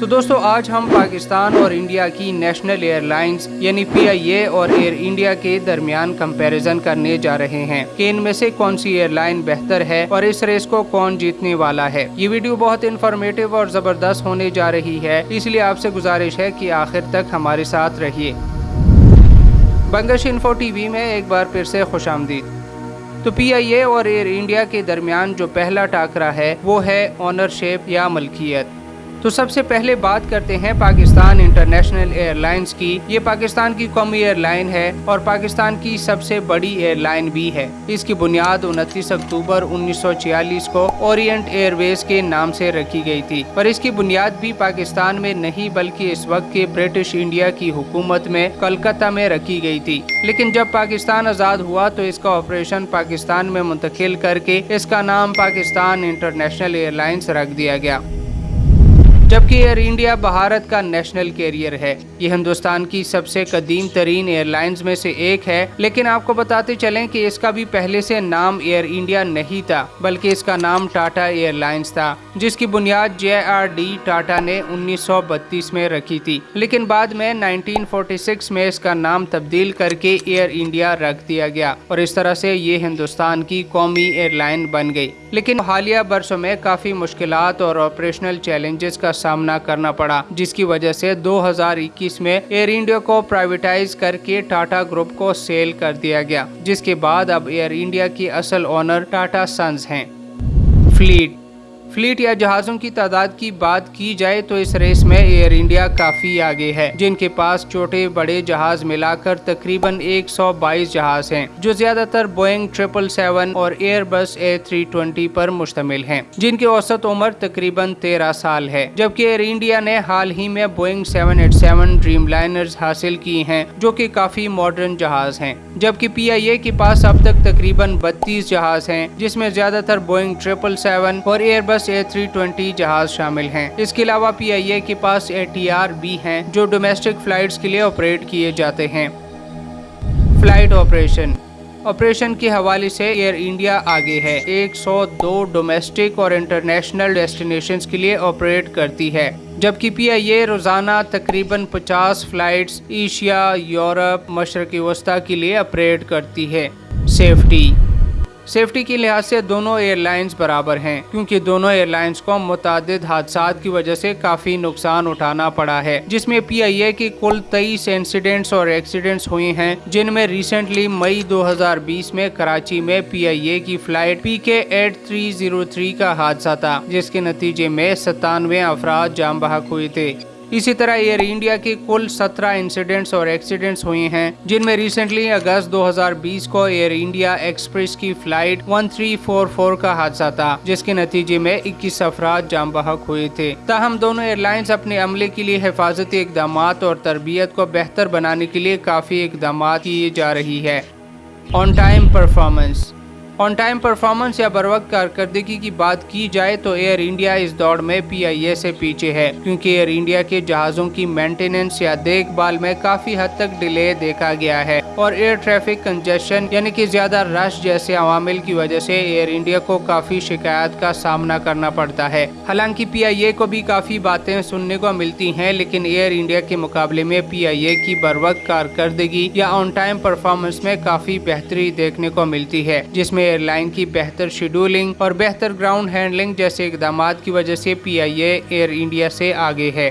تو دوستو، آج ہم پاکستان اور انڈیا کی نیشنل ایئر لائنز یعنی پی آئی اے اور ایئر انڈیا کے درمیان کمپیریزن کرنے جا رہے ہیں کہ ان میں سے کون سی ایئر لائن بہتر ہے اور اس ریس کو کون جیتنے والا ہے۔ یہ ویڈیو بہت انفارمیٹیو اور زبردست ہونے جا رہی ہے، اس لیے آپ سے گزارش ہے کہ آخر تک ہمارے ساتھ رہیے۔ بنگش انفو ٹی وی میں ایک بار پھر سے خوش آمدید۔ تو پی آئی اے اور ایئر انڈیا کے درمیان جو پہلا ٹاکرا ہے، وہ ہے آنرشپ یا ملکیت۔ تو سب سے پہلے بات کرتے ہیں پاکستان انٹرنیشنل ایئر لائنز کی۔ یہ پاکستان کی قومی ایئر لائن ہے اور پاکستان کی سب سے بڑی ایئر لائن بھی ہے۔ اس کی بنیاد انتیس اکتوبر انیس سو چھیالیس کو اورینٹ ایئر ویز کے نام سے رکھی گئی تھی۔ پر اس کی بنیاد بھی پاکستان میں نہیں بلکہ اس وقت کے برٹش انڈیا کی حکومت میں کلکتہ میں رکھی گئی تھی۔ لیکن جب پاکستان آزاد ہوا تو اس کا آپریشن پاکستان میں منتقل کر کے اس کا نام پاکستان انٹرنیشنل ایئر لائنز رکھ دیا گیا۔ جبکہ ایئر انڈیا بھارت کا نیشنل کیریئر ہے۔ یہ ہندوستان کی سب سے قدیم ترین ایئر لائنز میں سے ایک ہے۔ لیکن آپ کو بتاتے چلیں کہ اس کا بھی پہلے سے نام ایئر انڈیا نہیں تھا، بلکہ اس کا نام ٹاٹا ایئر لائنز تھا، جس کی بنیاد جے آر ڈی ٹاٹا نے انیس سو بتیس میں رکھی تھی۔ لیکن بعد میں نائنٹین فورٹی سکس میں اس کا نام تبدیل کر کے ایئر انڈیا رکھ دیا گیا اور اس طرح سے یہ ہندوستان کی قومی ایئر لائن بن گئی۔ لیکن حالیہ برسوں میں کافی مشکلات اور آپریشنل چیلنجز کا سامنا کرنا پڑا، جس کی وجہ سے دو ہزار اکیس میں ایئر انڈیا کو پرائیویٹائز کر کے ٹاٹا گروپ کو سیل کر دیا گیا، جس کے بعد اب ایئر انڈیا کی اصل اونر ٹاٹا سنز ہیں۔ فلیٹ فلیٹ یا جہازوں کی تعداد کی بات کی جائے تو اس ریس میں ایئر انڈیا کافی آگے ہے، جن کے پاس چھوٹے بڑے جہاز ملا کر تقریباً ایک سو بائیس جہاز ہیں، جو زیادہ تر بوئنگ ٹریپل سیون اور Airbus A three twenty per مشتمل ہیں۔ جن کی اوسط عمر تقریباً تیرہ سال ہے، جبکہ ایئر انڈیا نے حال ہی میں Boeing seven eight seven Dreamliners حاصل کی ہیں، جو کہ کافی ماڈرن جہاز ہیں۔ جبکہ پی آئی اے کے پاس اب تک تقریباً بتیس جہاز ہیں، جس میں زیادہ تر بوئنگ ٹریپل سیون اور Airbus A three twenty جہاز شامل ہیں۔ اس کے علاوہ پی آئی اے کے پاس اے ٹی آر بھی ہیں جو ڈومیسٹک فلائٹس کے لیے آپریٹ کیے جاتے ہیں۔ فلائٹ آپریشن آپریشن کے حوالے سے ایئر انڈیا آگے ہے۔ ایک سو دو ڈومیسٹک اور انٹرنیشنل ڈیسٹینیشنز کے لیے آپریٹ کرتی ہے۔ جبکہ پی آئی اے روزانہ تقریباً پچاس فلائٹس ایشیا، یورپ مشرقی وسطی کے لیے آپریٹ کرتی ہے۔ سیفٹی سیفٹی کے لحاظ سے دونوں ایئر لائنز برابر ہیں، کیونکہ دونوں ایئر لائنز کو متعدد حادثات کی وجہ سے کافی نقصان اٹھانا پڑا ہے۔ جس میں پی آئی اے کی کل تیئیس انسیڈنٹس اور ایکسیڈنٹس ہوئے ہیں، جن میں ریسنٹلی مئی دو ہزار بیس میں کراچی میں پی آئی اے کی فلائٹ پی کے ایٹ تھری زیرو تھری کا حادثہ تھا، جس کے نتیجے میں ستانوے افراد جام بحق ہوئے تھے۔ اسی طرح ایئر انڈیا کی کل سترہ انسیڈنٹس اور ایکسیڈنٹس ہوئے ہیں، جن میں ریسنٹلی اگست دو ہزار بیس کو ایئر انڈیا ایکسپریس کی flight one three four four کا حادثہ تھا، جس کے نتیجے میں اکیس افراد جام بحق ہوئے تھے۔ تاہم، دونوں ایئر لائنز اپنے عملے کے لیے حفاظتی اقدامات اور تربیت کو بہتر بنانے کے لیے کافی اقدامات کیے جا رہی ہے۔ On time performance. On time performance یا بروقت کارکردگی کی بات کی جائے تو ایئر انڈیا اس دوڑ میں پی آئی اے سے پیچھے ہے، کیونکہ ایئر انڈیا کے جہازوں کی مینٹیننس یا دیکھ بھال میں کافی حد تک ڈیلے دیکھا گیا ہے۔ اور ایئر ٹریفک کنجیشن یعنی کہ زیادہ رش جیسے عوامل کی وجہ سے ایئر انڈیا کو کافی شکایت کا سامنا کرنا پڑتا ہے۔ حالانکہ پی آئی اے کو بھی کافی باتیں سننے کو ملتی ہیں، لیکن ایئر انڈیا کے مقابلے میں پی آئی اے کی بروقت کارکردگی یا آن ٹائم پرفارمنس میں کافی بہتری دیکھنے کو ملتی ہے، جس میں ایئر لائن کی بہتر شیڈولنگ اور بہتر گراؤنڈ ہینڈلنگ جیسے اقدامات کی وجہ سے پی آئی اے ایئر انڈیا سے آگے ہے۔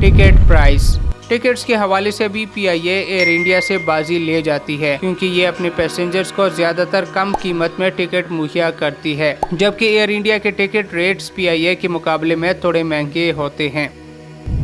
ٹکٹ پرائس ٹکٹس کے حوالے سے بھی پی آئی اے ایئر انڈیا سے بازی لے جاتی ہے، کیونکہ یہ اپنے پیسنجرز کو زیادہ تر کم قیمت میں ٹکٹ مہیا کرتی ہے، جبکہ ایئر انڈیا کے ticket rates P I A کے مقابلے میں تھوڑے مہنگے ہوتے ہیں۔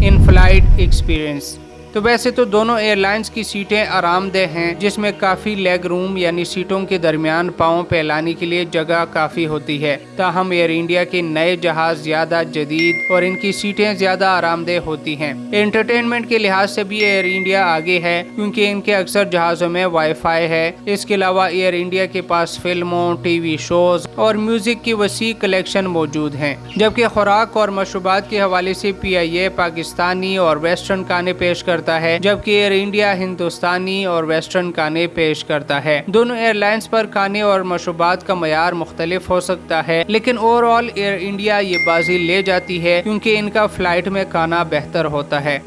ان فلائٹ ایکسپیرینس تو ویسے تو دونوں ایئر لائنز کی سیٹیں آرام دہ ہیں، جس میں کافی لیگ روم یعنی سیٹوں کے درمیان پاؤں پھیلانے کے لیے جگہ کافی ہوتی ہے۔ تاہم، ایئر انڈیا کے نئے جہاز زیادہ جدید اور ان کی سیٹیں زیادہ آرام دہ ہوتی ہیں۔ انٹرٹینمنٹ کے لحاظ سے بھی ایئر انڈیا آگے ہے، کیونکہ ان کے اکثر جہازوں میں وائی فائی ہے۔ اس کے علاوہ ایئر انڈیا کے پاس فلموں، ٹی وی شوز اور میوزک کی وسیع کلیکشن موجود ہیں۔ جبکہ خوراک اور مشروبات کے حوالے سے پی آئی اے پاکستانی اور ویسٹرن کانے پیش کر کرتا ہے، جبکہ ایئر انڈیا ہندوستانی اور ویسٹرن کانے پیش کرتا ہے۔ دونوں ایئر لائنز پر کھانے اور مشروبات کا معیار مختلف ہو سکتا ہے، لیکن اوور آل ایئر انڈیا یہ بازی لے جاتی ہے کیونکہ ان کا فلائٹ میں کھانا بہتر ہوتا ہے۔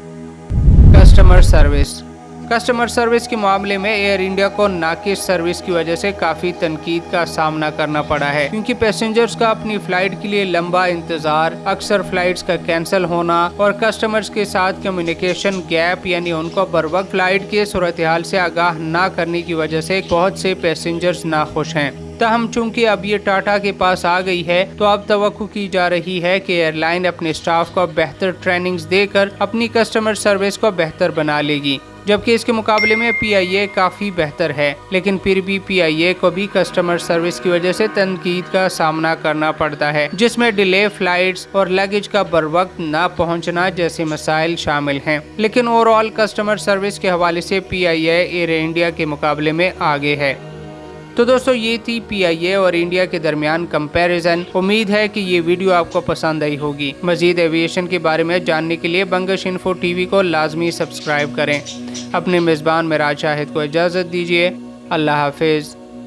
کسٹمر سروس کسٹمر سروس کے معاملے میں ایئر انڈیا کو ناقص سروس کی وجہ سے کافی تنقید کا سامنا کرنا پڑا ہے۔ کیونکہ پیسنجرز کا اپنی فلائٹ کے لیے لمبا انتظار، اکثر فلائٹس کا کینسل ہونا اور کسٹمرز کے ساتھ کمیونیکیشن گیپ یعنی ان کو بر وقت فلائٹ کے صورتحال سے آگاہ نہ کرنے کی وجہ سے بہت سے پیسنجرز ناخوش ہیں۔ تاہم، چونکہ اب یہ ٹاٹا کے پاس آ گئی ہے، تو اب توقع کی جا رہی ہے کہ ایئر لائن اپنے سٹاف کو بہتر ٹریننگز دے کر اپنی کسٹمر سروس کو بہتر بنا لے گی۔ جبکہ اس کے مقابلے میں پی آئی اے کافی بہتر ہے، لیکن پھر بھی پی آئی اے کو بھی کسٹمر سروس کی وجہ سے تنقید کا سامنا کرنا پڑتا ہے، جس میں ڈیلے فلائٹس اور لگیج کا بر وقت نہ پہنچنا جیسے مسائل شامل ہیں۔ لیکن اوور آل کسٹمر سروس کے حوالے سے پی آئی اے ایئر انڈیا کے مقابلے میں آگے ہے۔ تو دوستو، یہ تھی پی آئی اے اور انڈیا کے درمیان کمپیریزن۔ امید ہے کہ یہ ویڈیو آپ کو پسند آئی ہوگی۔ مزید ایویشن کے بارے میں جاننے کے لیے بنگش انفو ٹی وی کو لازمی سبسکرائب کریں۔ اپنے میزبان میں شاہد کو اجازت دیجیے اللہ حافظ۔